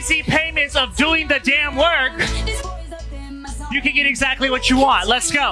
easy payments of doing the damn work, you can get exactly what you want. Let's go.